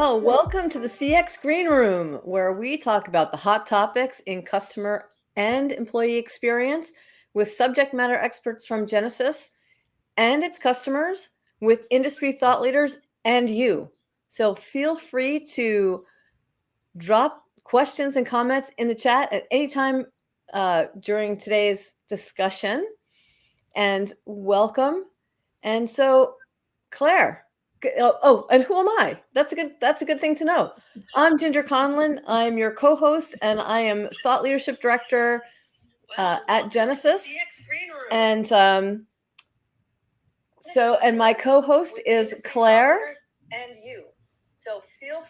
Well, welcome to the CX Green Room, where we talk about the hot topics in customer and employee experience with subject matter experts from Genesys and its customers, with industry thought leaders and you. So feel free to drop questions and comments in the chat at any time uh, during today's discussion. And welcome. And so, Claire, Oh, oh, and who am I? That's a good. That's a good thing to know. I'm Ginger Conlon. I'm your co-host, and I am thought leadership director uh, at Genesys. And um, so, and my co-host is Claire. And you. So feel.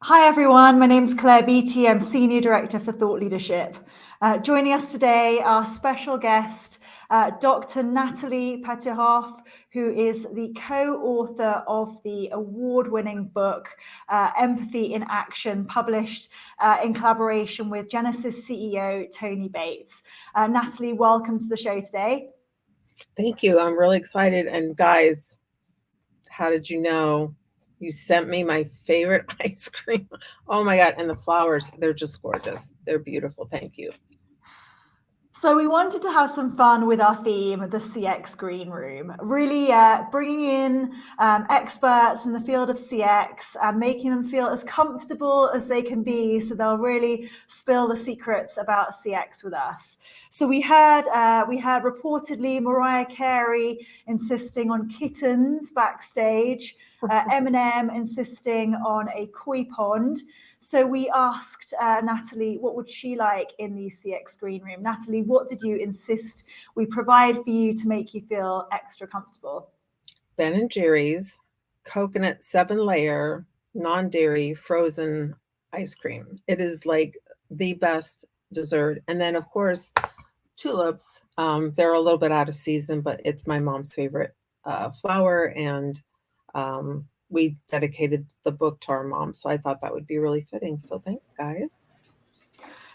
Hi everyone. My name is Claire Beattie. I'm senior director for thought leadership. Uh, joining us today, our special guest uh, Dr. Natalie Petouhoff, who is the co-author of the award-winning book, uh, Empathy in Action, published uh, in collaboration with Genesys CEO, Tony Bates. Uh, Natalie, welcome to the show today. Thank you. I'm really excited. And guys, how did you know? You sent me my favorite ice cream. Oh my God. And the flowers, they're just gorgeous. They're beautiful. Thank you. So we wanted to have some fun with our theme, the CX Green Room, really uh, bringing in um, experts in the field of CX and making them feel as comfortable as they can be so they'll really spill the secrets about CX with us. So we had, uh, we had reportedly Mariah Carey insisting on kittens backstage, uh, Eminem insisting on a koi pond, so we asked uh, Natalie, what would she like in the CX Green Room? Natalie, what did you insist we provide for you to make you feel extra comfortable? Ben and Jerry's coconut seven layer non-dairy frozen ice cream. It is like the best dessert. And then of course, tulips. Um, they're a little bit out of season, but it's my mom's favorite uh, flower and um, we dedicated the book to our mom. So I thought that would be really fitting. So thanks, guys.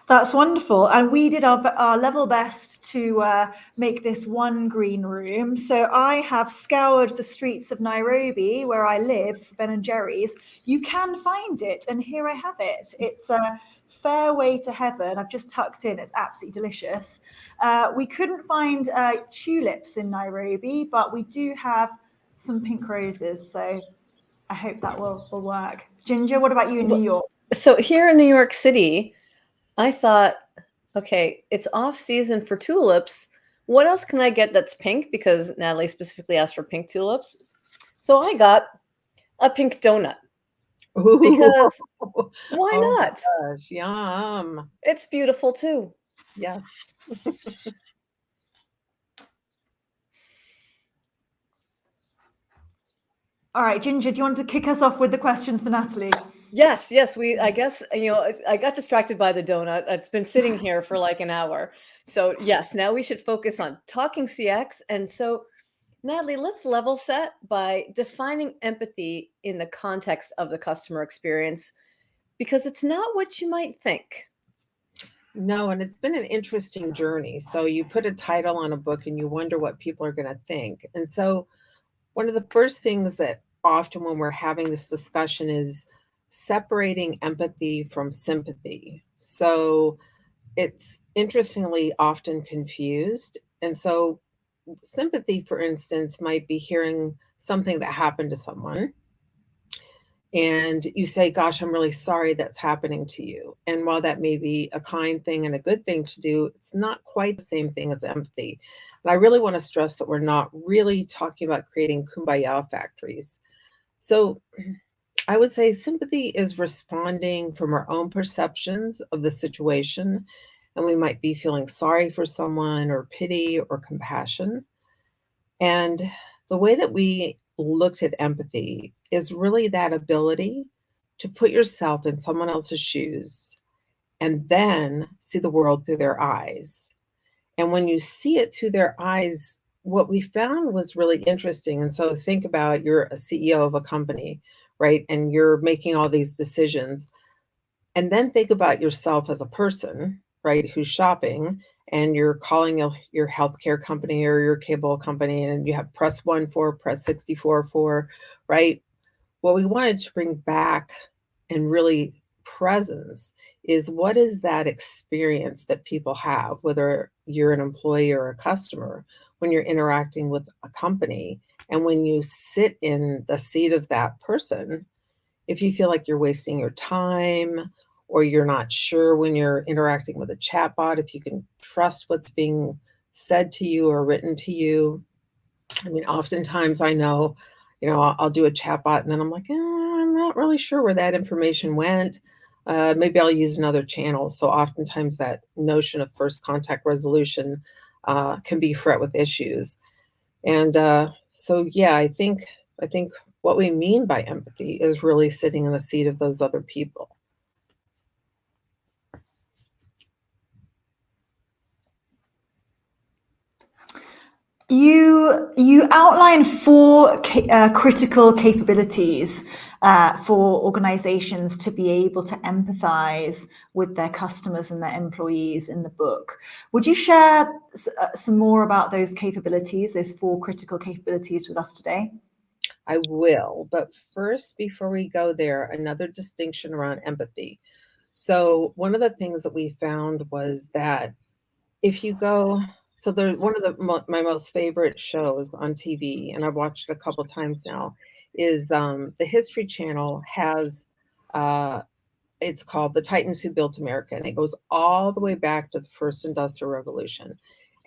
That's wonderful. And we did our, our level best to uh, make this one green room. So I have scoured the streets of Nairobi, where I live, for Ben and Jerry's. You can find it. And here I have it. It's a fairway to heaven. I've just tucked in. It's absolutely delicious. Uh, we couldn't find uh, tulips in Nairobi, but we do have some pink roses. So I hope that will, will work. Ginger, what about you in New York? So here in New York City, I thought, okay, it's off season for tulips. What else can I get that's pink? Because Natalie specifically asked for pink tulips. So I got a pink donut. Ooh. Because why oh not? Gosh, yum. It's beautiful too. Yes. All right, Ginger, do you want to kick us off with the questions for Natalie? Yes, yes. We, I guess, you know, I got distracted by the donut. It's been sitting here for like an hour. So yes, now we should focus on talking CX. And so, Natalie, let's level set by defining empathy in the context of the customer experience, because it's not what you might think. No, and it's been an interesting journey. So you put a title on a book and you wonder what people are going to think. And so one of the first things that often when we're having this discussion is separating empathy from sympathy. So it's interestingly often confused. And so sympathy, for instance, might be hearing something that happened to someone. And you say, Gosh, I'm really sorry that's happening to you. And while that may be a kind thing and a good thing to do, it's not quite the same thing as empathy. And I really want to stress that we're not really talking about creating kumbaya factories. So I would say sympathy is responding from our own perceptions of the situation. And we might be feeling sorry for someone or pity or compassion. And the way that we looked at empathy is really that ability to put yourself in someone else's shoes and then see the world through their eyes. And when you see it through their eyes, what we found was really interesting. And so think about you're a CEO of a company, right? And you're making all these decisions. And then think about yourself as a person, right, who's shopping. And you're calling your, your healthcare company or your cable company and you have press one for, press 64 for, right? What we wanted to bring back and really presence is what is that experience that people have, whether you're an employee or a customer, when you're interacting with a company. And when you sit in the seat of that person, if you feel like you're wasting your time or you're not sure when you're interacting with a chatbot, if you can trust what's being said to you or written to you. I mean, oftentimes I know, you know, I'll, I'll do a chatbot and then I'm like, eh, I'm not really sure where that information went. Uh, maybe I'll use another channel. So oftentimes that notion of first contact resolution uh, can be fraught with issues. And uh, so, yeah, I think I think what we mean by empathy is really sitting in the seat of those other people. You you outline four uh, critical capabilities uh, for organizations to be able to empathize with their customers and their employees in the book. Would you share uh, some more about those capabilities, those four critical capabilities with us today? I will, but first, before we go there, another distinction around empathy. So one of the things that we found was that if you go so there's one of the my most favorite shows on TV, and I've watched it a couple times now. Is um, the History Channel has uh, it's called The Titans Who Built America, and it goes all the way back to the first industrial revolution.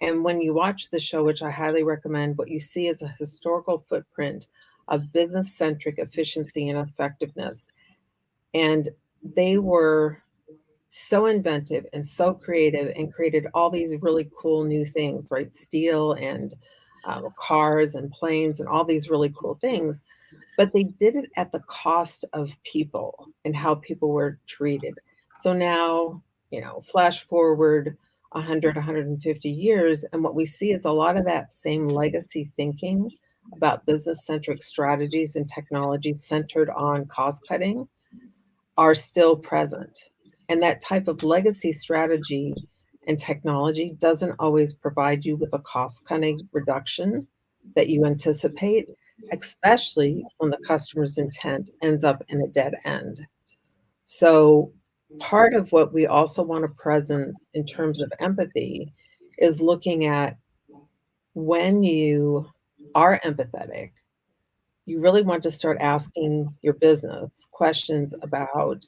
And when you watch the show, which I highly recommend, what you see is a historical footprint of business centric efficiency and effectiveness. And they were so inventive and so creative and created all these really cool new things, right? Steel and uh, cars and planes and all these really cool things. But they did it at the cost of people and how people were treated. So now, you know, flash forward 100, 150 years, and what we see is a lot of that same legacy thinking about business centric strategies and technology centered on cost cutting are still present. And that type of legacy strategy and technology doesn't always provide you with a cost cutting reduction that you anticipate, especially when the customer's intent ends up in a dead end. So, part of what we also want to present in terms of empathy is looking at when you are empathetic, you really want to start asking your business questions about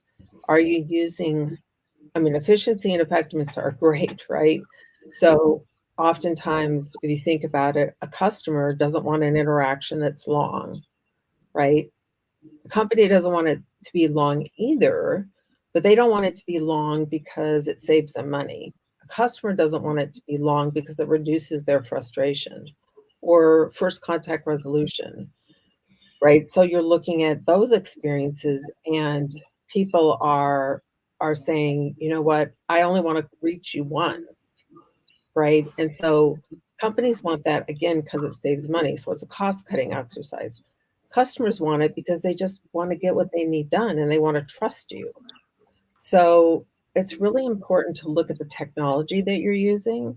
are you using, I mean, efficiency and effectiveness are great, right? So oftentimes, if you think about it, a customer doesn't want an interaction that's long, right? The company doesn't want it to be long either, but they don't want it to be long because it saves them money. A customer doesn't want it to be long because it reduces their frustration or first contact resolution, right? So you're looking at those experiences and people are are saying, you know what, I only want to reach you once, right? And so companies want that again because it saves money. So it's a cost cutting exercise. Customers want it because they just want to get what they need done and they want to trust you. So it's really important to look at the technology that you're using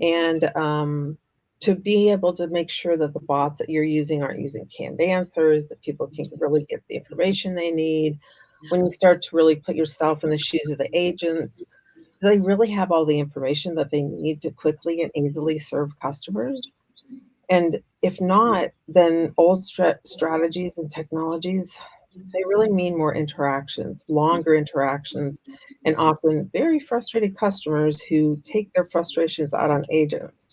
and um, to be able to make sure that the bots that you're using aren't using canned answers, that people can really get the information they need, when you start to really put yourself in the shoes of the agents, they really have all the information that they need to quickly and easily serve customers? And if not, then old strategies and technologies, they really mean more interactions, longer interactions, and often very frustrated customers who take their frustrations out on agents.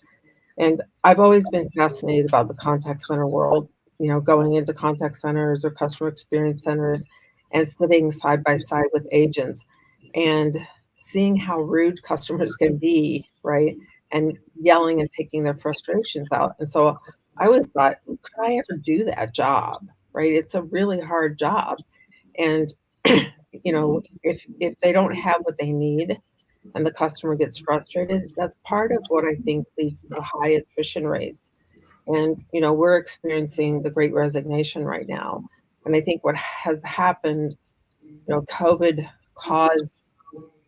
And I've always been fascinated about the contact center world, you know, going into contact centers or customer experience centers and sitting side by side with agents and seeing how rude customers can be, right? And yelling and taking their frustrations out. And so I always thought, could I ever do that job? Right? It's a really hard job. And you know, if if they don't have what they need and the customer gets frustrated, that's part of what I think leads to high attrition rates. And you know, we're experiencing the great resignation right now. And I think what has happened, you know, COVID caused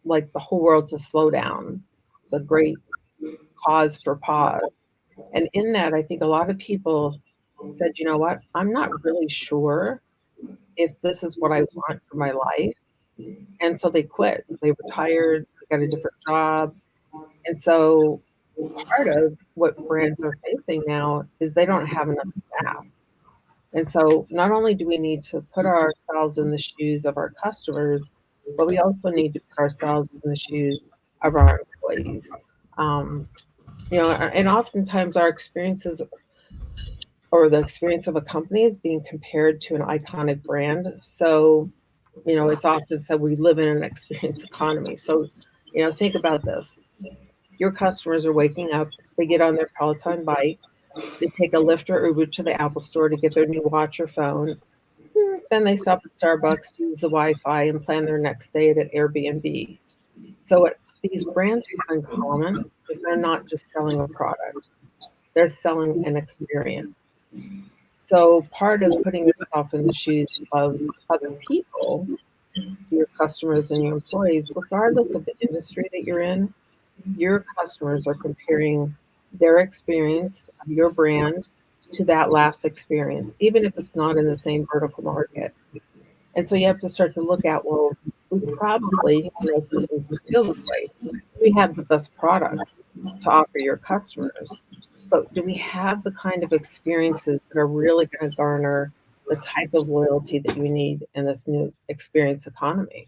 like the whole world to slow down. It's a great cause for pause. And in that, I think a lot of people said, you know what, I'm not really sure if this is what I want for my life. And so they quit. They retired, got a different job. And so part of what brands are facing now is they don't have enough staff. And so not only do we need to put ourselves in the shoes of our customers, but we also need to put ourselves in the shoes of our employees. Um, you know, and oftentimes our experiences or the experience of a company is being compared to an iconic brand. So, you know, it's often said we live in an experience economy. So, you know, think about this. Your customers are waking up, they get on their Peloton bike, they take a Lyft or Uber to the Apple store to get their new watch or phone. Then they stop at Starbucks, use the Wi Fi, and plan their next stay at Airbnb. So, what these brands have in common is they're not just selling a product, they're selling an experience. So, part of putting yourself in the shoes of other people, your customers and your employees, regardless of the industry that you're in, your customers are comparing their experience of your brand to that last experience, even if it's not in the same vertical market. And so you have to start to look at, well, we probably, as we have the best products to offer your customers. But do we have the kind of experiences that are really going to garner the type of loyalty that you need in this new experience economy?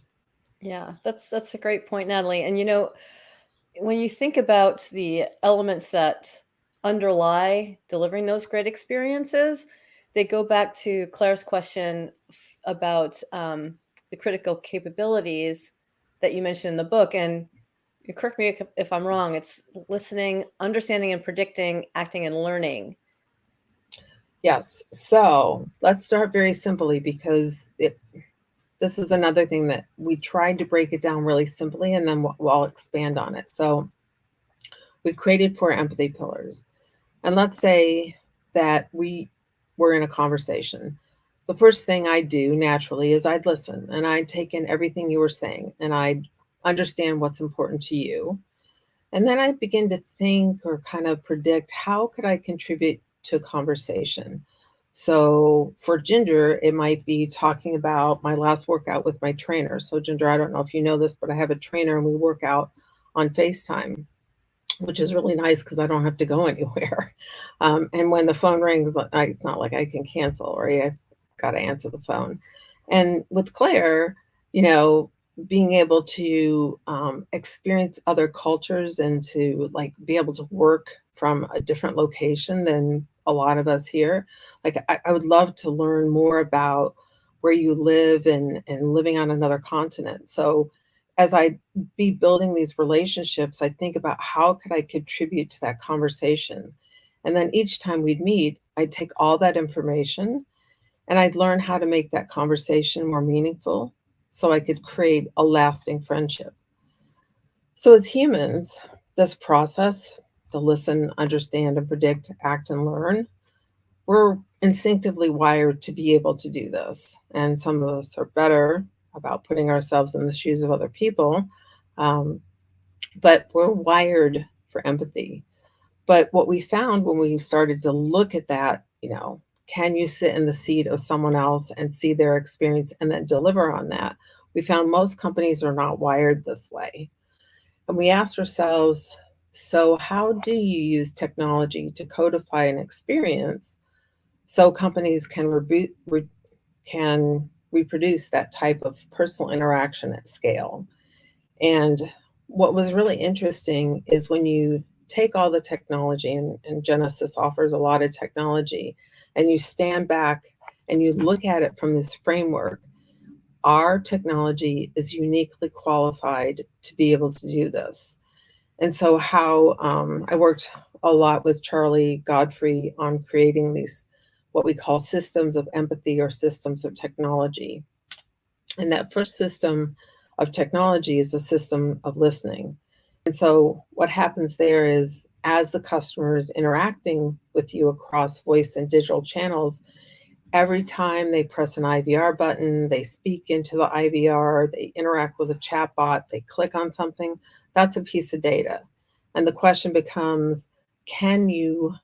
Yeah, that's that's a great point, Natalie. And you know, when you think about the elements that underlie delivering those great experiences, they go back to Claire's question about um, the critical capabilities that you mentioned in the book. And correct me if, if I'm wrong, it's listening, understanding and predicting, acting and learning. Yes. So let's start very simply because it this is another thing that we tried to break it down really simply and then we'll, we'll expand on it. So we created four empathy pillars. And let's say that we were in a conversation. The first thing I do naturally is I'd listen and I'd take in everything you were saying and I'd understand what's important to you. And then I begin to think or kind of predict how could I contribute to a conversation? So for Ginger, it might be talking about my last workout with my trainer. So Ginger, I don't know if you know this, but I have a trainer and we work out on FaceTime, which is really nice because I don't have to go anywhere. Um, and when the phone rings, it's not like I can cancel, right? I've got to answer the phone. And with Claire, you know, being able to um, experience other cultures and to like be able to work from a different location than a lot of us here. Like I, I would love to learn more about where you live and, and living on another continent. So as I be building these relationships, I think about how could I contribute to that conversation? And then each time we'd meet, I'd take all that information and I'd learn how to make that conversation more meaningful so I could create a lasting friendship. So as humans, this process to listen, understand, and predict, act, and learn, we're instinctively wired to be able to do this. And some of us are better about putting ourselves in the shoes of other people, um, but we're wired for empathy. But what we found when we started to look at that, you know, can you sit in the seat of someone else and see their experience and then deliver on that? We found most companies are not wired this way. And we asked ourselves, so how do you use technology to codify an experience so companies can, re can reproduce that type of personal interaction at scale? And what was really interesting is when you take all the technology, and, and Genesys offers a lot of technology, and you stand back and you look at it from this framework, our technology is uniquely qualified to be able to do this. And so how um, I worked a lot with Charlie Godfrey on creating these, what we call systems of empathy or systems of technology. And that first system of technology is a system of listening. And so what happens there is as the customer is interacting with you across voice and digital channels, every time they press an IVR button, they speak into the IVR, they interact with a chatbot, they click on something, that's a piece of data. And the question becomes, can you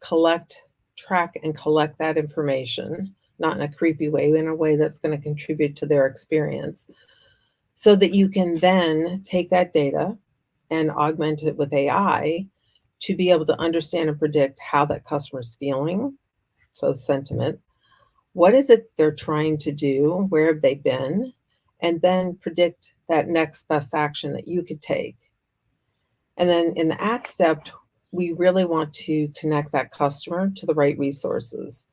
collect, track and collect that information, not in a creepy way, in a way that's going to contribute to their experience, so that you can then take that data and augment it with AI to be able to understand and predict how that customer's feeling, so sentiment, what is it they're trying to do, where have they been, and then predict that next best action that you could take. And then in the act step, we really want to connect that customer to the right resources.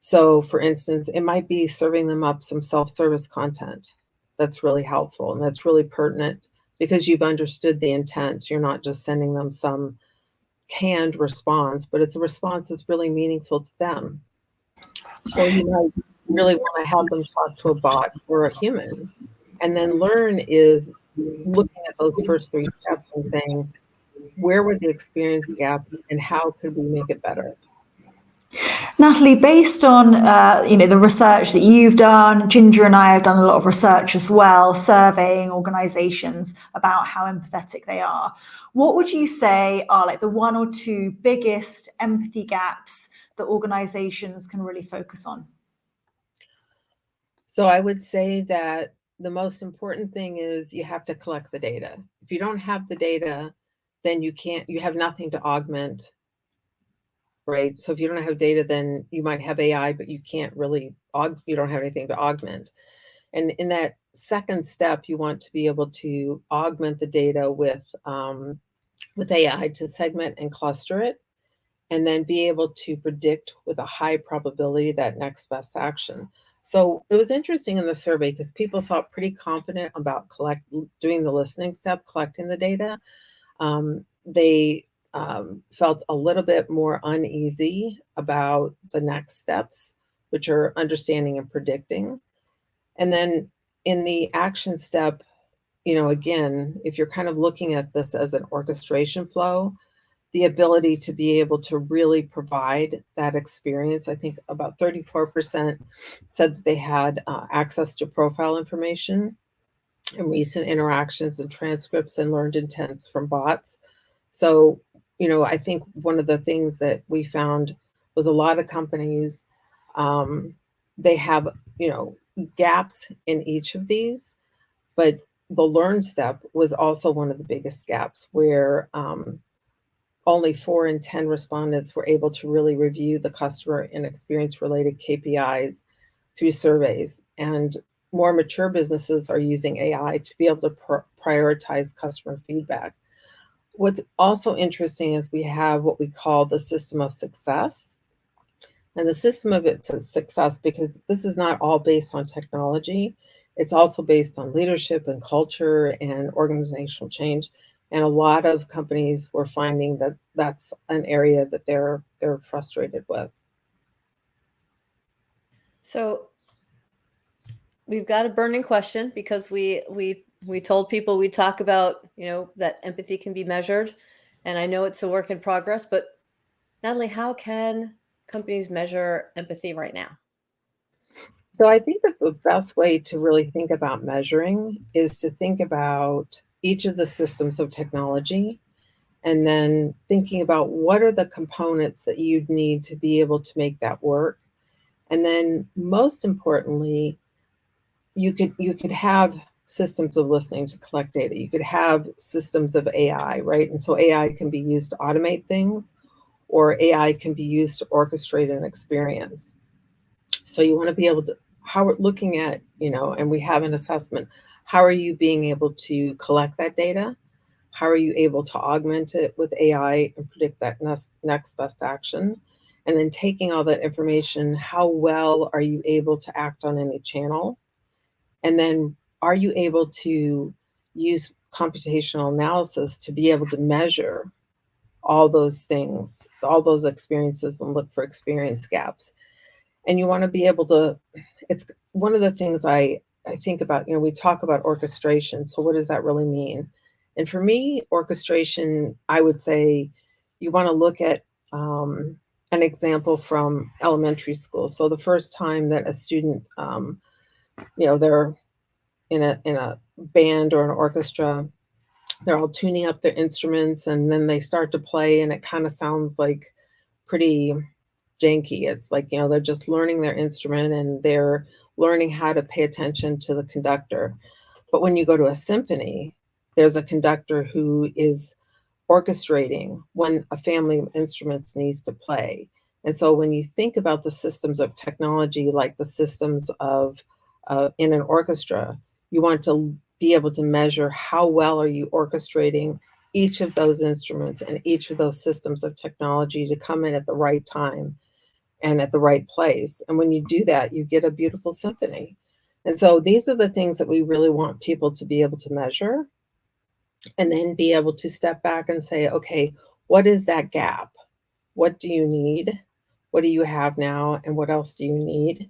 So for instance, it might be serving them up some self-service content that's really helpful and that's really pertinent because you've understood the intent. You're not just sending them some canned response, but it's a response that's really meaningful to them. Or you might really want to have them talk to a bot or a human. And then learn is looking at those first three steps and saying, where were the experience gaps and how could we make it better? Natalie, based on uh, you know the research that you've done, Ginger and I have done a lot of research as well, surveying organisations about how empathetic they are. What would you say are like the one or two biggest empathy gaps that organisations can really focus on? So I would say that the most important thing is you have to collect the data. If you don't have the data, then you can't, you have nothing to augment, right? So if you don't have data, then you might have AI, but you can't really, aug you don't have anything to augment. And in that second step, you want to be able to augment the data with, um, with AI to segment and cluster it, and then be able to predict with a high probability that next best action. So it was interesting in the survey because people felt pretty confident about collect doing the listening step, collecting the data. Um, they um, felt a little bit more uneasy about the next steps, which are understanding and predicting. And then in the action step, you know, again, if you're kind of looking at this as an orchestration flow, the ability to be able to really provide that experience. I think about 34% said that they had uh, access to profile information and recent interactions and transcripts and learned intents from bots. So, you know, I think one of the things that we found was a lot of companies, um, they have, you know, gaps in each of these, but the learn step was also one of the biggest gaps where um, only four in 10 respondents were able to really review the customer and experience related KPIs through surveys. And more mature businesses are using AI to be able to pr prioritize customer feedback. What's also interesting is we have what we call the system of success. And the system of its success, because this is not all based on technology, it's also based on leadership and culture and organizational change. And a lot of companies were finding that that's an area that they're they're frustrated with. So we've got a burning question because we we we told people we talk about you know that empathy can be measured, and I know it's a work in progress. But Natalie, how can companies measure empathy right now? So I think that the best way to really think about measuring is to think about each of the systems of technology and then thinking about what are the components that you'd need to be able to make that work. And then most importantly, you could you could have systems of listening to collect data. You could have systems of AI, right? And so AI can be used to automate things or AI can be used to orchestrate an experience. So you want to be able to, how we're looking at, you know, and we have an assessment, how are you being able to collect that data? How are you able to augment it with AI and predict that next, best action? And then taking all that information, how well are you able to act on any channel? And then are you able to use computational analysis to be able to measure all those things, all those experiences and look for experience gaps? And you want to be able to, it's one of the things I, I think about, you know, we talk about orchestration. So what does that really mean? And for me, orchestration, I would say you want to look at um, an example from elementary school. So the first time that a student, um, you know, they're in a in a band or an orchestra, they're all tuning up their instruments and then they start to play and it kind of sounds like pretty janky. It's like, you know, they're just learning their instrument and they're learning how to pay attention to the conductor. But when you go to a symphony, there's a conductor who is orchestrating when a family of instruments needs to play. And so when you think about the systems of technology, like the systems of uh, in an orchestra, you want to be able to measure how well are you orchestrating each of those instruments and each of those systems of technology to come in at the right time and at the right place. And when you do that, you get a beautiful symphony. And so these are the things that we really want people to be able to measure and then be able to step back and say, okay, what is that gap? What do you need? What do you have now? And what else do you need?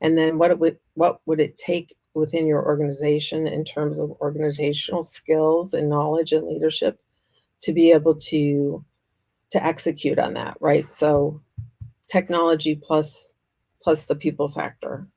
And then what would what would it take within your organization in terms of organizational skills and knowledge and leadership to be able to to execute on that, right? So technology plus plus the people factor.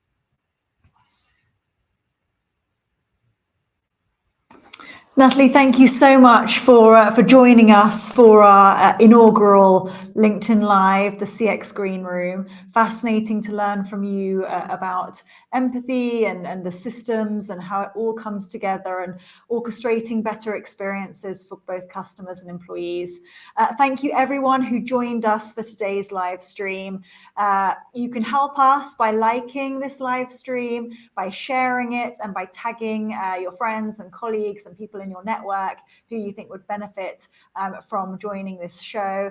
Natalie, thank you so much for uh, for joining us for our uh, inaugural LinkedIn Live, the CX Green Room. Fascinating to learn from you uh, about empathy and, and the systems and how it all comes together and orchestrating better experiences for both customers and employees. Uh, thank you everyone who joined us for today's live stream. Uh, you can help us by liking this live stream, by sharing it and by tagging uh, your friends and colleagues and people in your network who you think would benefit um, from joining this show.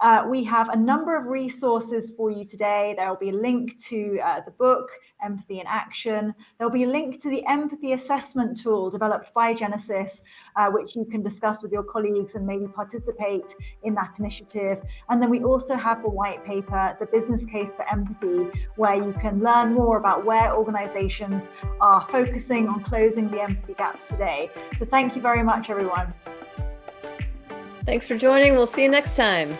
Uh, we have a number of resources for you today. There will be a link to uh, the book, Empathy in Action. There'll be a link to the empathy assessment tool developed by Genesys, uh, which you can discuss with your colleagues and maybe participate in that initiative. And then we also have the white paper, The Business Case for Empathy, where you can learn more about where organizations are focusing on closing the empathy gaps today. So thank you very much, everyone. Thanks for joining. We'll see you next time.